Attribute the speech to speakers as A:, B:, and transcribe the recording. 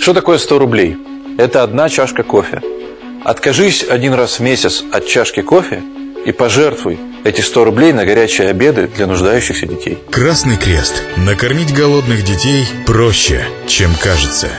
A: Что такое 100 рублей? Это одна чашка кофе. Откажись один раз в месяц от чашки кофе и пожертвуй эти 100 рублей на горячие обеды для нуждающихся детей.
B: Красный Крест. Накормить голодных детей проще, чем кажется.